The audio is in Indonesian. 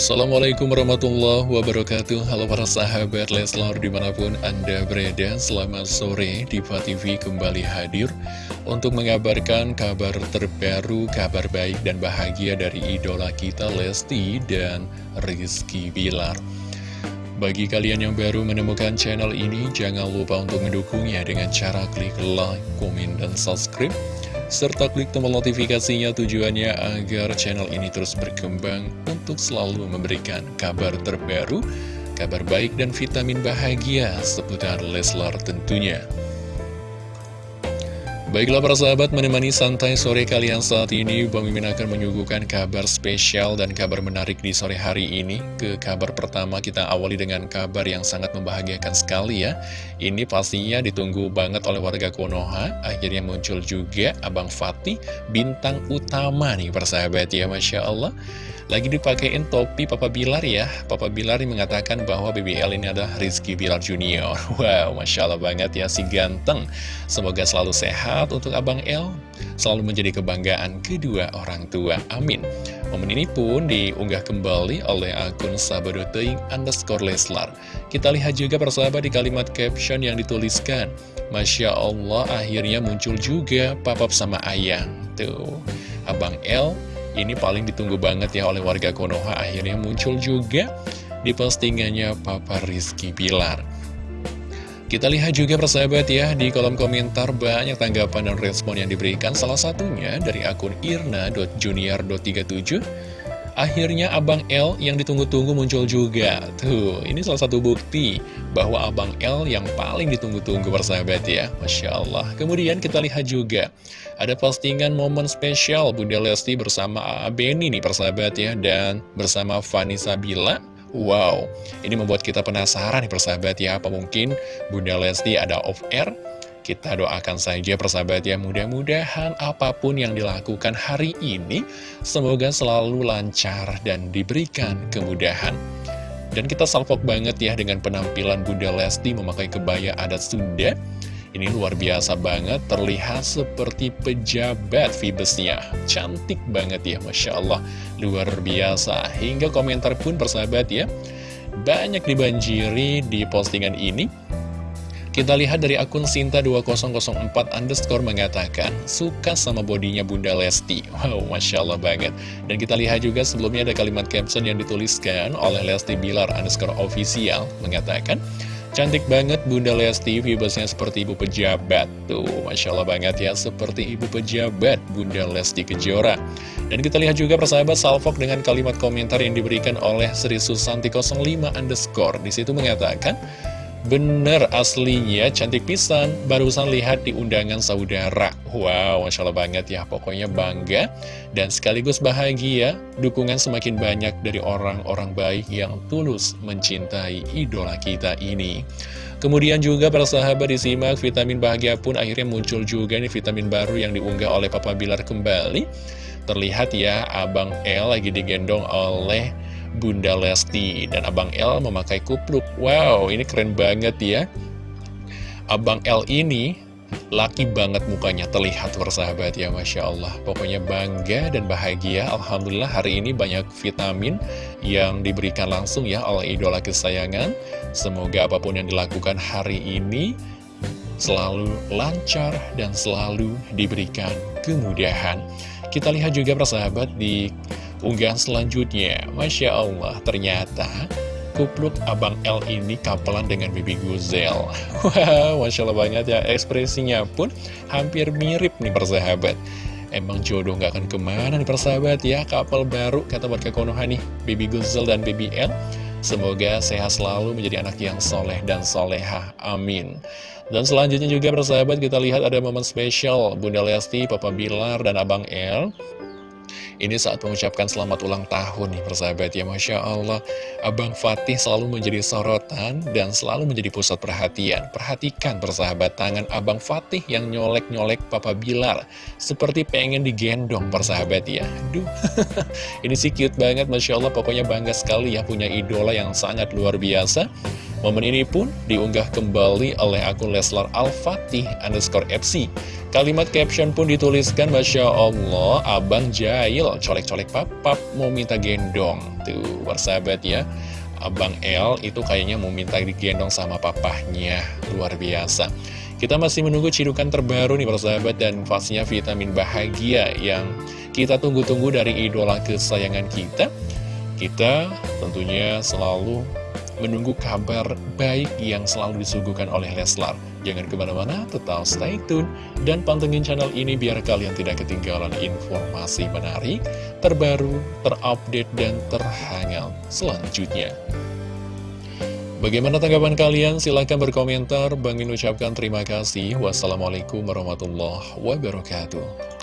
Assalamualaikum warahmatullahi wabarakatuh. Halo para sahabat Leslar di mana pun anda berada Selamat sore. Diva TV kembali hadir Untuk mengabarkan kabar terbaru Kabar baik dan bahagia dari idola kita Lesti dan Rizky Bilar. Bagi kalian yang baru menemukan channel ini Jangan lupa untuk mendukungnya dengan cara klik like, komen, dan subscribe serta klik tombol notifikasinya tujuannya agar channel ini terus berkembang untuk selalu memberikan kabar terbaru, kabar baik dan vitamin bahagia seputar Leslar tentunya. Baiklah para sahabat menemani santai sore kalian saat ini Bang Mimin akan menyuguhkan kabar spesial dan kabar menarik di sore hari ini. Ke kabar pertama kita awali dengan kabar yang sangat membahagiakan sekali ya. Ini pastinya ditunggu banget oleh warga Konoha. Akhirnya muncul juga Abang Fatih bintang utama nih persahabat ya Masya Allah lagi dipakein topi Papa Bilar ya. Papa Bilar mengatakan bahwa BBL ini adalah Rizky Bilar Junior. Wow, Masya Allah banget ya si ganteng. Semoga selalu sehat untuk Abang L Selalu menjadi kebanggaan kedua orang tua. Amin. Momen ini pun diunggah kembali oleh akun sabadoteing underscore Leslar. Kita lihat juga persahabat di kalimat caption yang dituliskan. Masya Allah akhirnya muncul juga papap sama ayang. Tuh Abang L ini paling ditunggu banget ya oleh warga Konoha. Akhirnya muncul juga di postingannya Papa Rizky Pilar. Kita lihat juga persahabat ya, di kolom komentar banyak tanggapan dan respon yang diberikan. Salah satunya dari akun irna.junior.37 Akhirnya Abang L yang ditunggu-tunggu muncul juga. Tuh, ini salah satu bukti bahwa Abang L yang paling ditunggu-tunggu persahabat ya. Masya Allah. Kemudian kita lihat juga ada postingan momen spesial Bunda Lesti bersama Beni nih persahabat ya Dan bersama Vanessa Bila. Wow, ini membuat kita penasaran nih persahabat ya Apa mungkin Bunda Lesti ada off-air? Kita doakan saja persahabat ya Mudah-mudahan apa pun yang dilakukan hari ini Semoga selalu lancar dan diberikan kemudahan Dan kita salvok banget ya dengan penampilan Bunda Lesti memakai kebaya adat Sunda ini luar biasa banget, terlihat seperti pejabat Vibesnya. Cantik banget ya, Masya Allah. Luar biasa. Hingga komentar pun persahabat ya. Banyak dibanjiri di postingan ini. Kita lihat dari akun Sinta2004 underscore mengatakan Suka sama bodinya Bunda Lesti. Wow, Masya Allah banget. Dan kita lihat juga sebelumnya ada kalimat caption yang dituliskan oleh Lesti Bilar underscore official Mengatakan Cantik banget Bunda Lesti, vibesnya seperti ibu pejabat. Tuh, Masya Allah banget ya, seperti ibu pejabat Bunda Lesti Kejora. Dan kita lihat juga persahabat Salfok dengan kalimat komentar yang diberikan oleh Sri Susanti 05 underscore. Di situ mengatakan Bener aslinya cantik pisan. Barusan lihat di undangan saudara. Wow, Masya Allah banget ya Pokoknya bangga. Dan sekaligus bahagia Dukungan semakin banyak dari orang-orang baik Yang tulus mencintai idola kita ini. Kemudian juga para sahabat disimak Vitamin bahagia pun akhirnya muncul juga nih Vitamin baru yang diunggah oleh Papa Bilar kembali. Terlihat ya Abang L lagi digendong oleh Bunda Lesti dan Abang L memakai kupluk. Wow ini keren banget ya. Abang L ini laki banget mukanya terlihat bersahabat ya Masya Allah. Pokoknya bangga dan bahagia. Alhamdulillah hari ini banyak vitamin yang diberikan langsung ya oleh idola kesayangan. Semoga apa pun yang dilakukan hari ini selalu lancar dan selalu diberikan kemudahan. Kita lihat juga persahabat di unggahan selanjutnya. Masya Allah ternyata kupluk Abang L ini kapelan dengan Bibi Guzel Wow, Masya Allah banget ya Ekspresinya pun hampir mirip nih persahabat. Emang jodoh gak akan ke mana nih persahabat ya Kapal baru kata warga Konoha nih Bibi Guzel dan Bibi L. Semoga sehat selalu menjadi anak yang soleh dan soleha. Amin. Dan selanjutnya juga persahabat kita lihat ada momen spesial. Bunda Lesti, Papa Bilar, dan Abang L ini saat mengucapkan selamat ulang tahun nih persahabat ya. Masya Allah Abang Fatih selalu menjadi sorotan dan selalu menjadi pusat perhatian. Perhatikan persahabat tangan Abang Fatih yang nyolek-nyolek Papa Bilar. Seperti pengen digendong persahabat ya. Duh, ini sih cute banget Masya Allah pokoknya bangga sekali ya punya idola yang sangat luar biasa Momen ini pun diunggah kembali oleh akun Leslar Al-Fatih underscore FC. Kalimat caption pun dituliskan, Masya Allah, Abang Jail, colek-colek papap, mau minta gendong. Tuh, bersahabat ya. Abang L itu kayaknya mau minta digendong sama papahnya. Luar biasa. Kita masih menunggu cidukan terbaru nih persahabat dan pastinya vitamin bahagia yang kita tunggu-tunggu dari idola kesayangan kita. Kita tentunya selalu menunggu kabar baik yang selalu disuguhkan oleh Leslar. Jangan ke mana-mana, tetap stay tune dan pantengin channel ini biar kalian tidak ketinggalan informasi menarik, terbaru, terupdate, dan terhangat selanjutnya. Bagaimana tanggapan kalian? Silahkan berkomentar. Bang Min ucapkan terima kasih. Wassalamualaikum warahmatullahi wabarakatuh.